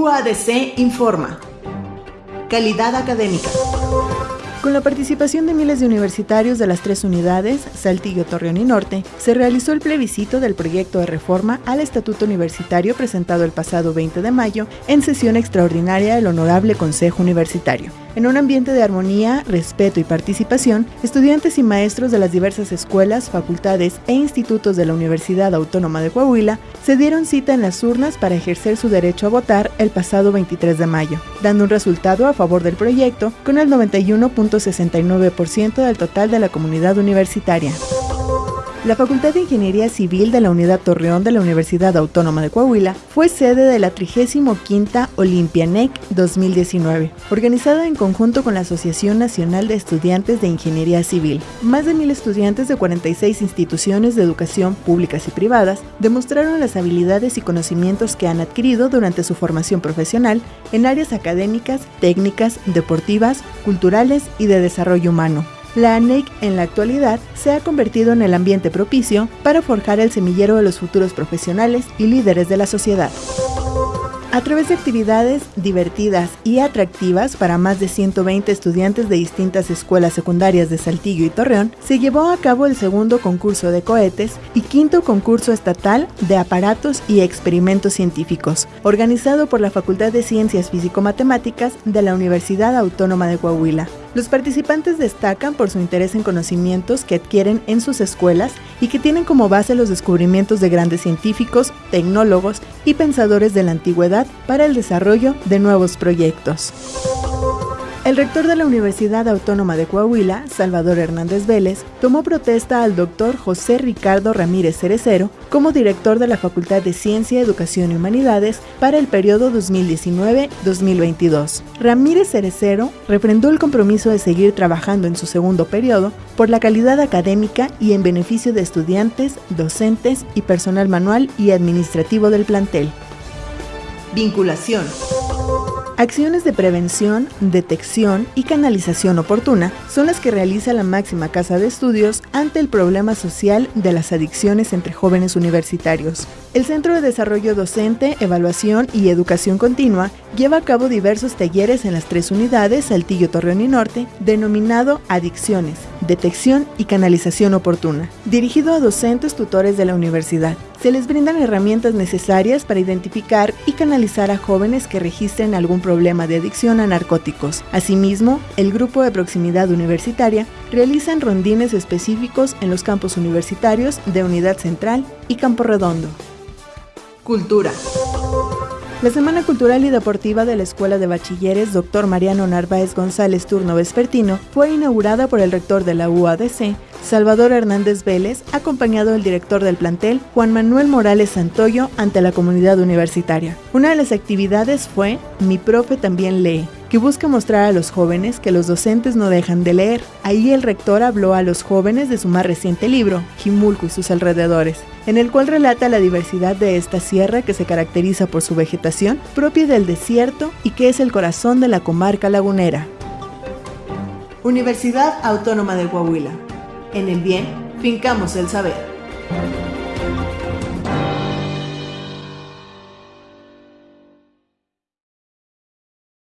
UADC informa. Calidad académica. Con la participación de miles de universitarios de las tres unidades, Saltillo, Torreón y Norte, se realizó el plebiscito del proyecto de reforma al Estatuto Universitario presentado el pasado 20 de mayo en sesión extraordinaria del Honorable Consejo Universitario. En un ambiente de armonía, respeto y participación, estudiantes y maestros de las diversas escuelas, facultades e institutos de la Universidad Autónoma de Coahuila se dieron cita en las urnas para ejercer su derecho a votar el pasado 23 de mayo, dando un resultado a favor del proyecto con el 91.69% del total de la comunidad universitaria. La Facultad de Ingeniería Civil de la Unidad Torreón de la Universidad Autónoma de Coahuila fue sede de la 35 Olympianec 2019, organizada en conjunto con la Asociación Nacional de Estudiantes de Ingeniería Civil. Más de mil estudiantes de 46 instituciones de educación públicas y privadas demostraron las habilidades y conocimientos que han adquirido durante su formación profesional en áreas académicas, técnicas, deportivas, culturales y de desarrollo humano la ANEC en la actualidad se ha convertido en el ambiente propicio para forjar el semillero de los futuros profesionales y líderes de la sociedad. A través de actividades divertidas y atractivas para más de 120 estudiantes de distintas escuelas secundarias de Saltillo y Torreón, se llevó a cabo el segundo concurso de cohetes y quinto concurso estatal de aparatos y experimentos científicos, organizado por la Facultad de Ciencias Físico-Matemáticas de la Universidad Autónoma de Coahuila. Los participantes destacan por su interés en conocimientos que adquieren en sus escuelas y que tienen como base los descubrimientos de grandes científicos, tecnólogos y pensadores de la antigüedad para el desarrollo de nuevos proyectos. El rector de la Universidad Autónoma de Coahuila, Salvador Hernández Vélez, tomó protesta al doctor José Ricardo Ramírez Cerecero como director de la Facultad de Ciencia, Educación y Humanidades para el periodo 2019-2022. Ramírez Cerecero refrendó el compromiso de seguir trabajando en su segundo periodo por la calidad académica y en beneficio de estudiantes, docentes y personal manual y administrativo del plantel. Vinculación. Acciones de prevención, detección y canalización oportuna son las que realiza la máxima casa de estudios ante el problema social de las adicciones entre jóvenes universitarios. El Centro de Desarrollo Docente, Evaluación y Educación Continua lleva a cabo diversos talleres en las tres unidades, Saltillo, Torreón y Norte, denominado Adicciones, Detección y Canalización Oportuna, dirigido a docentes tutores de la universidad. Se les brindan herramientas necesarias para identificar y canalizar a jóvenes que registren algún problema de adicción a narcóticos. Asimismo, el grupo de proximidad universitaria realizan rondines específicos en los campos universitarios de Unidad Central y Campo Redondo. Cultura. La Semana Cultural y Deportiva de la Escuela de Bachilleres Dr. Mariano Narváez González Turno Vespertino fue inaugurada por el rector de la UADC, Salvador Hernández Vélez, acompañado del director del plantel, Juan Manuel Morales Santoyo, ante la comunidad universitaria. Una de las actividades fue Mi profe también lee, que busca mostrar a los jóvenes que los docentes no dejan de leer. Ahí el rector habló a los jóvenes de su más reciente libro, Jimulco y sus alrededores, en el cual relata la diversidad de esta sierra que se caracteriza por su vegetación propia del desierto y que es el corazón de la comarca lagunera. Universidad Autónoma de Coahuila. En el bien, fincamos el saber.